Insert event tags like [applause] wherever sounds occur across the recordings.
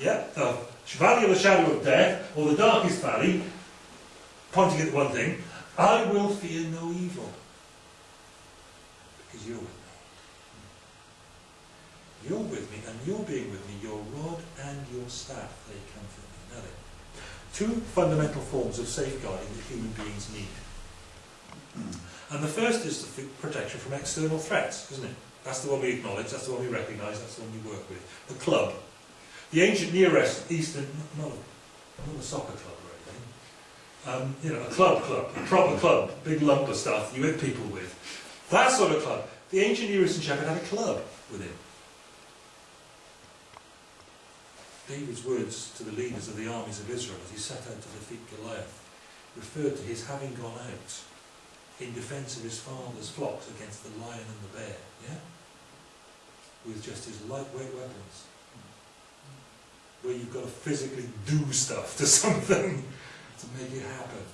Yeah, the valley of the shadow of death, or the darkest valley, pointing at one thing, I will fear no evil. Because you're with me. You're with me, and you're being with me, your rod and your staff, they comfort me. Now then, two fundamental forms of safeguarding that human beings need. And the first is the protection from external threats, isn't it? That's the one we acknowledge, that's the one we recognise, that's the one we work with. The club. The ancient Near Eastern, not a, not a soccer club or anything, um, you know, a club club, a proper club, big lump of stuff you hit people with. That sort of club. The ancient Near Eastern shepherd had a club with him. David's words to the leaders of the armies of Israel as he set out to defeat Goliath referred to his having gone out in defence of his father's flocks against the lion and the bear, yeah? With just his lightweight weapons. Where you've got to physically do stuff to [laughs] something to make it happen.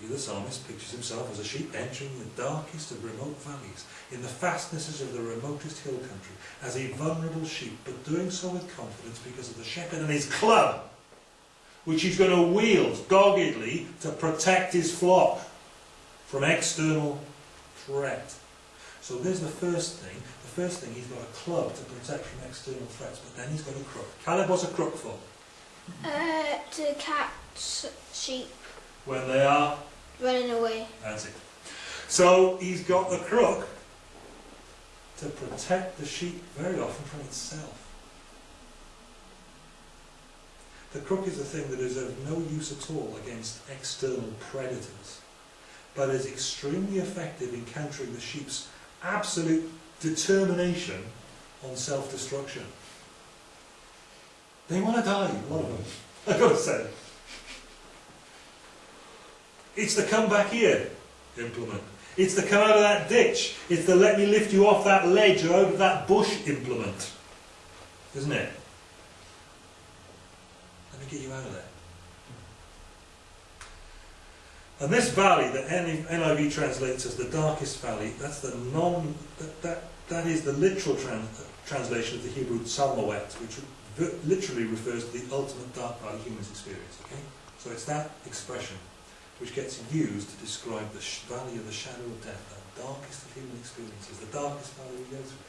See, the psalmist pictures himself as a sheep entering the darkest of remote valleys, in the fastnesses of the remotest hill country, as a vulnerable sheep, but doing so with confidence because of the shepherd and his club which he's going to wield doggedly to protect his flock from external threat. So there's the first thing. The first thing, he's got a club to protect from external threats, but then he's got a crook. Caleb, what's a crook for? Uh, to catch sheep. When they are? Running away. That's it. So he's got the crook to protect the sheep very often from itself. The crook is a thing that is of no use at all against external predators, but is extremely effective in countering the sheep's absolute determination on self-destruction. They want to die, lot of them, [laughs] I've got to say. It's the come back here implement. It's the come out of that ditch. It's the let me lift you off that ledge or out of that bush implement. Isn't it? Let me get you out of there. And this valley that NIV translates as the darkest valley, that's the non, that, that, that is the literal trans, translation of the Hebrew Tsalmoet, which literally refers to the ultimate dark valley humans experience. Okay? So it's that expression which gets used to describe the valley of the shadow of death, the darkest of human experiences, the darkest valley we go through.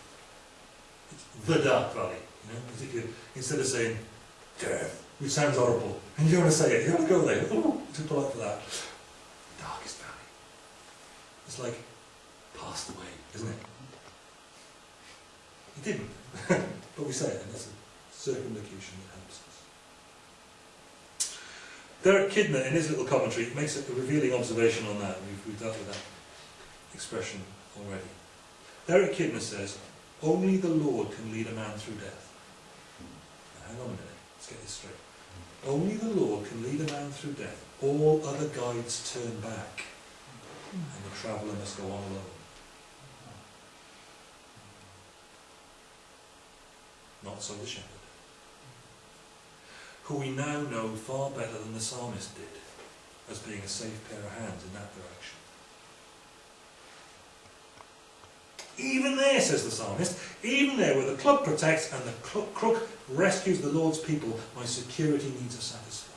It's the dark valley, you know, instead of saying death, which sounds horrible. And you want to say it, you want to go there. Oh, too polite for that. It's like passed away, isn't it? He didn't. [laughs] but we say it, and that's a circumlocution that helps us. Derek Kidner, in his little commentary, makes a revealing observation on that. We've, we've dealt with that expression already. Derek Kidner says, only the Lord can lead a man through death. Now, hang on a minute. Let's get this straight. Only the Lord can lead a man through death. All other guides turn back, and the traveller must go on alone. Not so the shepherd, who we now know far better than the psalmist did, as being a safe pair of hands in that direction. Even there, says the psalmist, even there where the club protects and the crook rescues the Lord's people, my security needs are satisfied.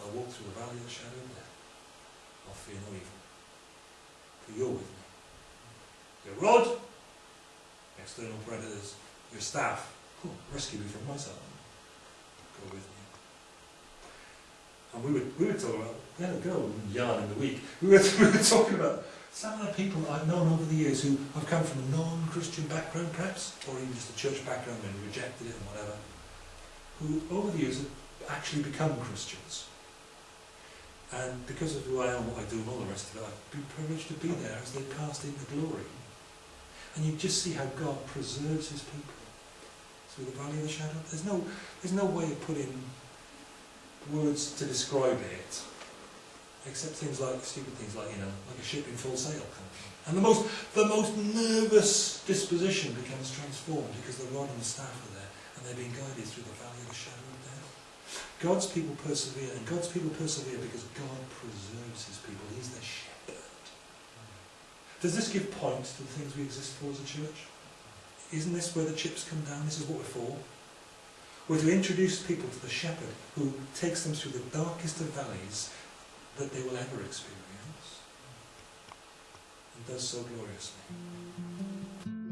I'll walk through the valley of the shadow of death. I'll fear no evil. For you're with me. Rod, external predators, your staff, oh, rescue me from myself. Go with me. And we were, we were talking about, we had a girl yarn in the week, we were, [laughs] we were talking about some of the people I've known over the years who have come from a non-Christian background perhaps, or even just a church background and rejected it and whatever, who over the years have actually become Christians. And because of who I am, what I do and all the rest of it, I've been privileged to be there as they passed into glory. And you just see how God preserves his people through the valley of the shadow. There's no, there's no way of putting words to describe it except things like stupid things like you know like a ship in full sail and the most the most nervous disposition becomes transformed because the rod and the staff are there and they're being guided through the valley of the shadow of death. God's people persevere and God's people persevere because God preserves his people. He's the shepherd does this give point to the things we exist for as a church isn't this where the chips come down? This is what we're for. We're to introduce people to the shepherd who takes them through the darkest of valleys that they will ever experience and does so gloriously.